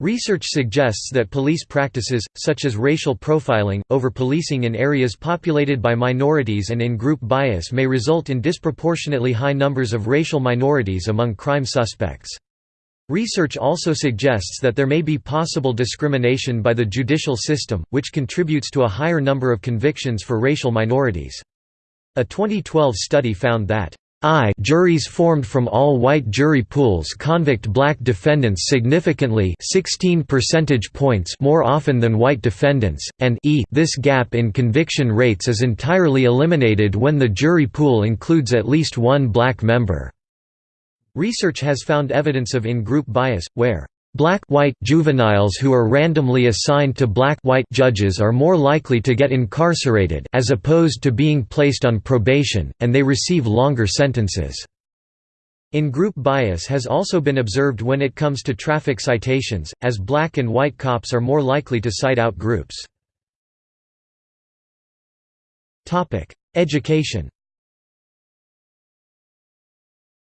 Research suggests that police practices, such as racial profiling, over-policing in areas populated by minorities and in-group bias may result in disproportionately high numbers of racial minorities among crime suspects. Research also suggests that there may be possible discrimination by the judicial system, which contributes to a higher number of convictions for racial minorities. A 2012 study found that I juries formed from all-white jury pools convict black defendants significantly 16 percentage points more often than white defendants, and e this gap in conviction rates is entirely eliminated when the jury pool includes at least one black member. Research has found evidence of in-group bias, where black-white juveniles who are randomly assigned to black-white judges are more likely to get incarcerated as opposed to being placed on probation, and they receive longer sentences. In-group bias has also been observed when it comes to traffic citations, as black and white cops are more likely to cite out groups. Education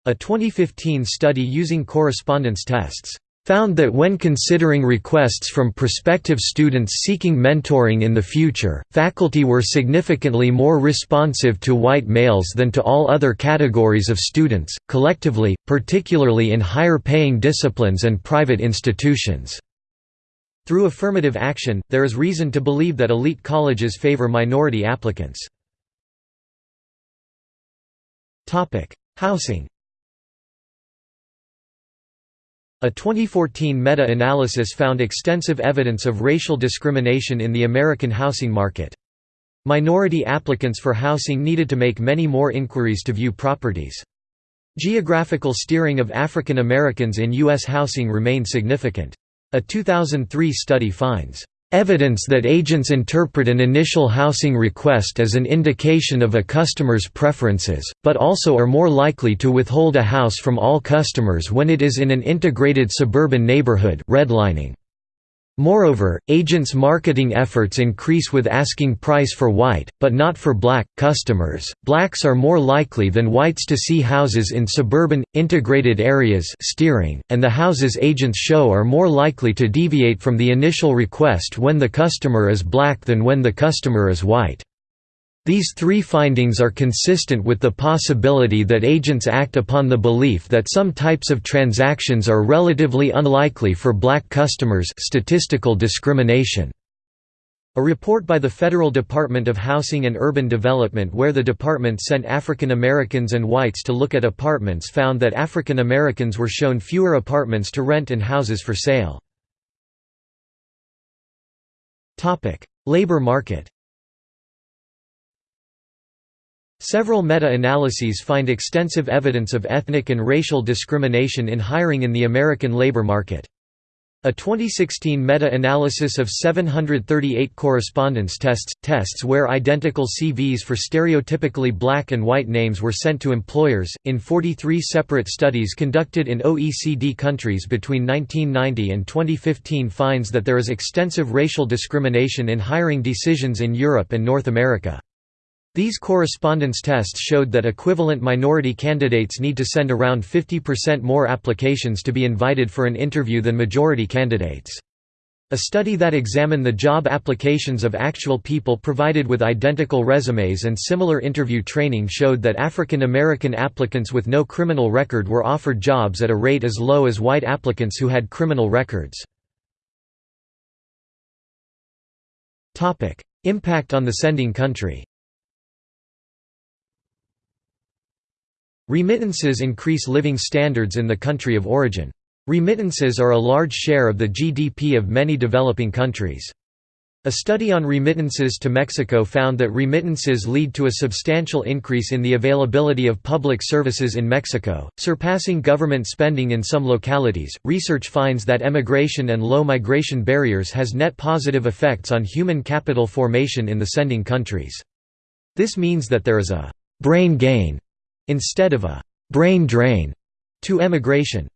A 2015 study using correspondence tests found that when considering requests from prospective students seeking mentoring in the future, faculty were significantly more responsive to white males than to all other categories of students, collectively, particularly in higher-paying disciplines and private institutions. Through affirmative action, there is reason to believe that elite colleges favor minority applicants. Housing a 2014 meta-analysis found extensive evidence of racial discrimination in the American housing market. Minority applicants for housing needed to make many more inquiries to view properties. Geographical steering of African Americans in U.S. housing remained significant. A 2003 study finds Evidence that agents interpret an initial housing request as an indication of a customer's preferences, but also are more likely to withhold a house from all customers when it is in an integrated suburban neighborhood redlining. Moreover, agents' marketing efforts increase with asking price for white, but not for black, customers. Blacks are more likely than whites to see houses in suburban, integrated areas steering, and the houses agents show are more likely to deviate from the initial request when the customer is black than when the customer is white. These three findings are consistent with the possibility that agents act upon the belief that some types of transactions are relatively unlikely for black customers statistical discrimination. A report by the Federal Department of Housing and Urban Development where the department sent African Americans and whites to look at apartments found that African Americans were shown fewer apartments to rent and houses for sale. Labor market Several meta-analyses find extensive evidence of ethnic and racial discrimination in hiring in the American labor market. A 2016 meta-analysis of 738 correspondence tests, tests where identical CVs for stereotypically black and white names were sent to employers, in 43 separate studies conducted in OECD countries between 1990 and 2015 finds that there is extensive racial discrimination in hiring decisions in Europe and North America. These correspondence tests showed that equivalent minority candidates need to send around 50% more applications to be invited for an interview than majority candidates. A study that examined the job applications of actual people provided with identical resumes and similar interview training showed that African American applicants with no criminal record were offered jobs at a rate as low as white applicants who had criminal records. Impact on the sending country Remittances increase living standards in the country of origin. Remittances are a large share of the GDP of many developing countries. A study on remittances to Mexico found that remittances lead to a substantial increase in the availability of public services in Mexico, surpassing government spending in some localities. Research finds that emigration and low migration barriers has net positive effects on human capital formation in the sending countries. This means that there is a brain gain instead of a «brain drain» to emigration.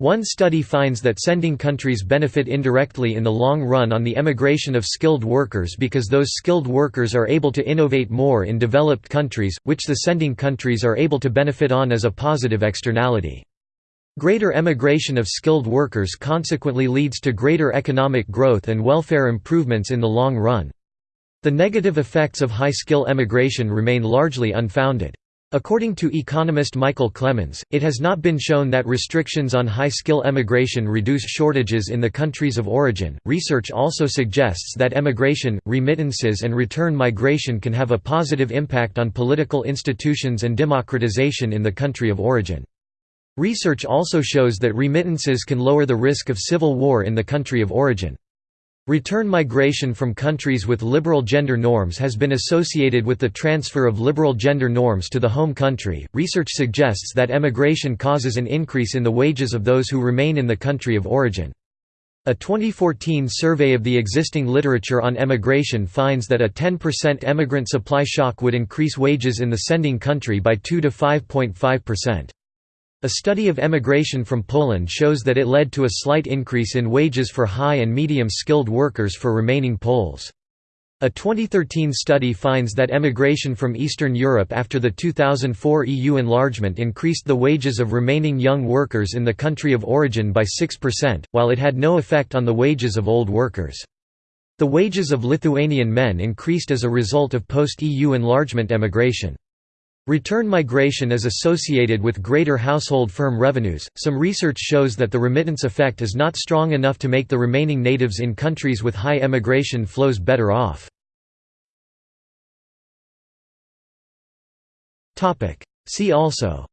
One study finds that sending countries benefit indirectly in the long run on the emigration of skilled workers because those skilled workers are able to innovate more in developed countries, which the sending countries are able to benefit on as a positive externality. Greater emigration of skilled workers consequently leads to greater economic growth and welfare improvements in the long run. The negative effects of high-skill emigration remain largely unfounded. According to economist Michael Clemens, it has not been shown that restrictions on high skill emigration reduce shortages in the countries of origin. Research also suggests that emigration, remittances, and return migration can have a positive impact on political institutions and democratization in the country of origin. Research also shows that remittances can lower the risk of civil war in the country of origin. Return migration from countries with liberal gender norms has been associated with the transfer of liberal gender norms to the home country. Research suggests that emigration causes an increase in the wages of those who remain in the country of origin. A 2014 survey of the existing literature on emigration finds that a 10% emigrant supply shock would increase wages in the sending country by 2 to 5.5%. A study of emigration from Poland shows that it led to a slight increase in wages for high and medium-skilled workers for remaining Poles. A 2013 study finds that emigration from Eastern Europe after the 2004 EU enlargement increased the wages of remaining young workers in the country of origin by 6%, while it had no effect on the wages of old workers. The wages of Lithuanian men increased as a result of post-EU enlargement emigration. Return migration is associated with greater household firm revenues. Some research shows that the remittance effect is not strong enough to make the remaining natives in countries with high emigration flows better off. Topic: See also.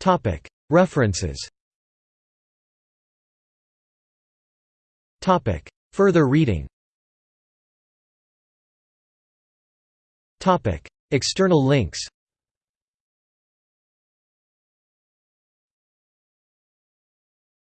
Topic: References. Topic: Further reading External links